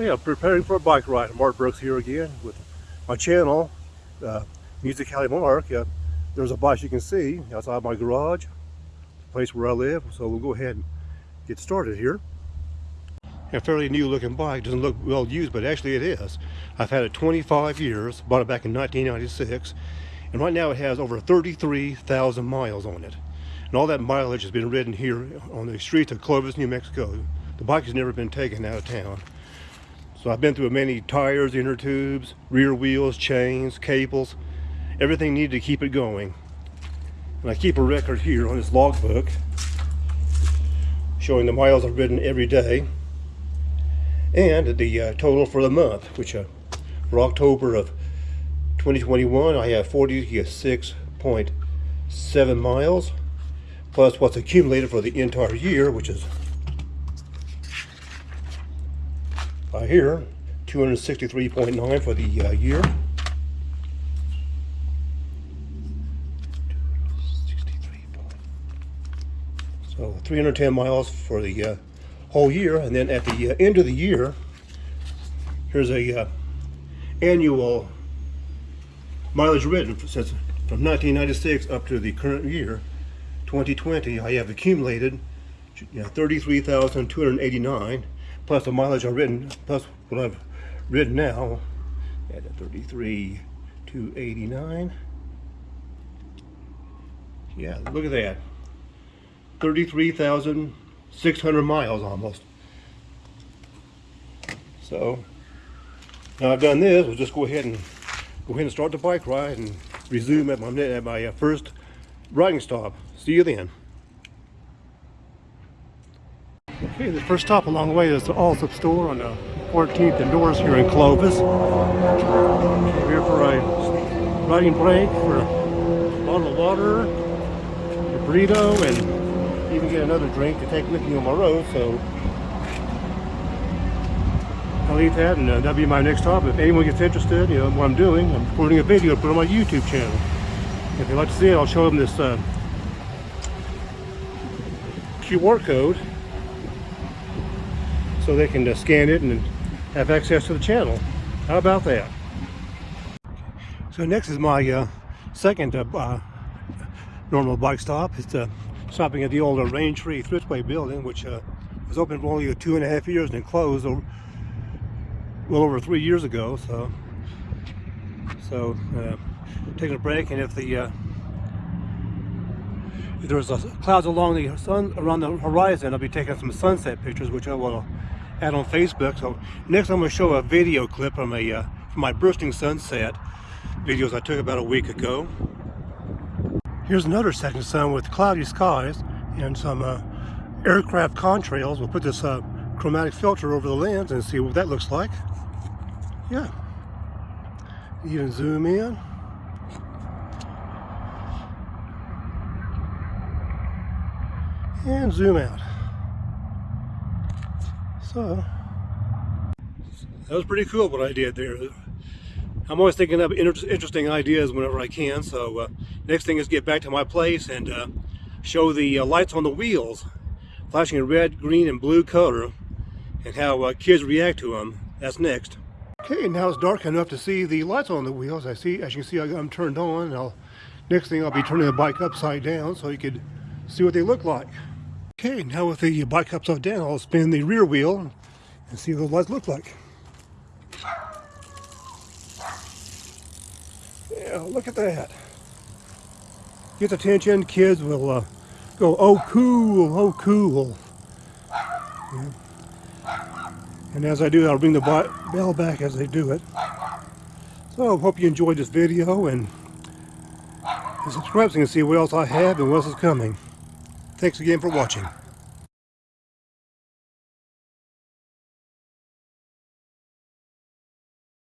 Yeah, preparing for a bike ride. Mark Brooks here again with my channel, uh, Music Alley Mark. Uh, there's a bike you can see outside my garage, the place where I live. So we'll go ahead and get started here. A fairly new looking bike, doesn't look well used, but actually it is. I've had it 25 years, bought it back in 1996, and right now it has over 33,000 miles on it. And all that mileage has been ridden here on the streets of Clovis, New Mexico. The bike has never been taken out of town. So I've been through many tires, inner tubes, rear wheels, chains, cables, everything needed to keep it going. And I keep a record here on this logbook showing the miles I've ridden every day and the uh, total for the month, which uh, for October of 2021 I have 46.7 miles plus what's accumulated for the entire year, which is uh, here, 263.9 for the uh, year. So 310 miles for the uh, whole year, and then at the uh, end of the year, here's a uh, annual mileage ridden since from 1996 up to the current year, 2020. I have accumulated you know, 33,289 plus the mileage I've ridden, plus what I've ridden now, at 33 to 89. Yeah, look at that. 33,600 miles almost. So, now I've done this, we'll just go ahead and go ahead and start the bike ride and resume at my, at my uh, first riding stop. See you then. Okay, the first stop along the way is the Allsup store on the 14th and Doris here in Clovis. We're here for a riding break for a bottle of water, a burrito, and even get another drink to take with me on my road. So I'll eat that, and uh, that'll be my next stop. If anyone gets interested, you know what I'm doing, I'm recording a video to put on my YouTube channel. If they'd like to see it, I'll show them this uh, QR code so they can uh, scan it and have access to the channel. How about that? So next is my uh, second uh, uh normal bike stop. It's uh, stopping at the old Rain Tree Thriftway building, which uh, was open for only two and a half years and closed over, well over three years ago. So, so taking a break, and if the if there's clouds along the sun around the horizon, I'll be taking some sunset pictures, which I will out on Facebook. So next I'm going to show a video clip from a uh, from my bursting sunset videos I took about a week ago. Here's another setting sun with cloudy skies and some uh, aircraft contrails. We'll put this uh, chromatic filter over the lens and see what that looks like. Yeah. Even zoom in. And zoom out. So, that was pretty cool what I did there. I'm always thinking of inter interesting ideas whenever I can. So uh, next thing is get back to my place and uh, show the uh, lights on the wheels flashing in red, green, and blue color and how uh, kids react to them. That's next. Okay, now it's dark enough to see the lights on the wheels. I see, as you can see, I got them turned on. I'll, next thing I'll be turning the bike upside down so you could see what they look like. Okay, now with the bike upside down, I'll spin the rear wheel and see what the lights look like. Yeah, look at that. Get attention, kids will uh, go, oh cool, oh cool. Yeah. And as I do, I'll bring the bell back as they do it. So I hope you enjoyed this video and subscribe so you can see what else I have and what else is coming. Thanks again for watching.